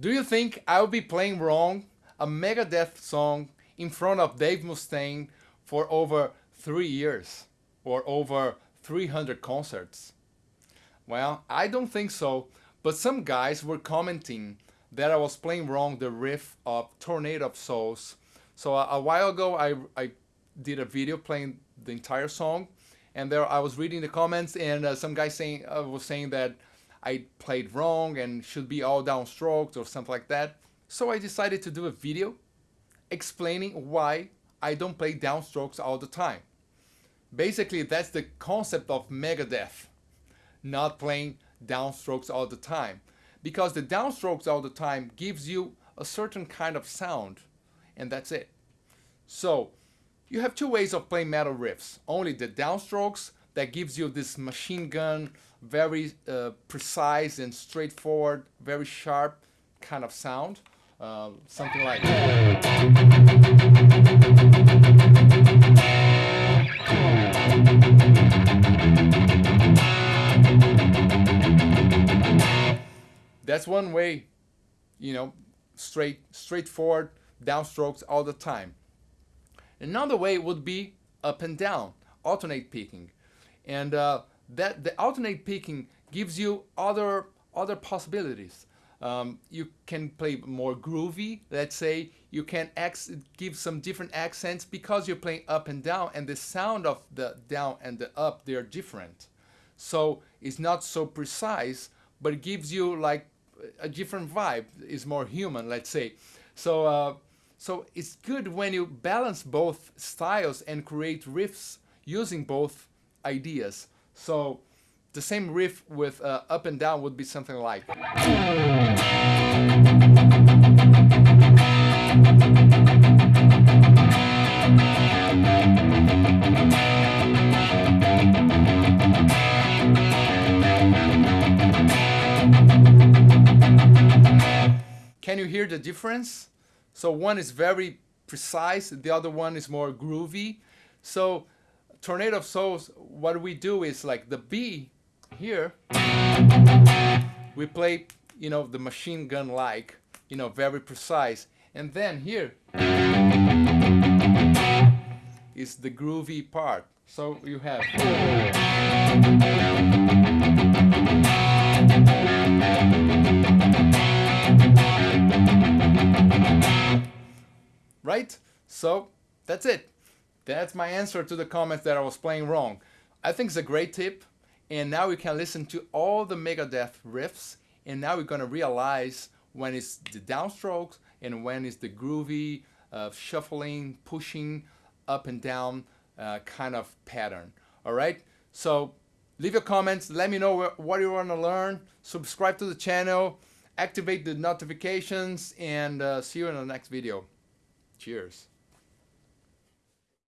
Do you think I'll be playing wrong a Megadeth song in front of Dave Mustaine for over three years or over 300 concerts? Well, I don't think so, but some guys were commenting that I was playing wrong the riff of Tornado of Souls. So a, a while ago, I, I did a video playing the entire song, and there I was reading the comments, and uh, some guy saying uh, was saying that I played wrong and should be all downstroked or something like that. So I decided to do a video explaining why I don't play downstrokes all the time. Basically, that's the concept of Megadeth, not playing downstrokes all the time. Because the downstrokes all the time gives you a certain kind of sound, and that's it. So, you have two ways of playing metal riffs. Only the downstrokes that gives you this machine gun, very uh, precise and straightforward, very sharp kind of sound. Uh, something like That's one way, you know, straight, straightforward, downstrokes all the time. Another way would be up and down, alternate picking and uh, that the alternate picking gives you other other possibilities. Um, you can play more groovy. Let's say you can give some different accents because you're playing up and down, and the sound of the down and the up they're different. So it's not so precise, but it gives you like a different vibe. It's more human, let's say. So uh, so it's good when you balance both styles and create riffs using both ideas. So the same riff with uh, up and down would be something like. Can you hear the difference? So one is very precise, the other one is more groovy. So Tornado of Souls, what we do is like the B here, we play, you know, the machine gun like, you know, very precise. And then here is the groovy part. So you have. Right? So that's it. That's my answer to the comments that I was playing wrong. I think it's a great tip. And now we can listen to all the Megadeth riffs. And now we're going to realize when it's the downstrokes and when it's the groovy, uh, shuffling, pushing up and down uh, kind of pattern. All right. So leave your comments. Let me know what you want to learn. Subscribe to the channel. Activate the notifications. And uh, see you in the next video. Cheers.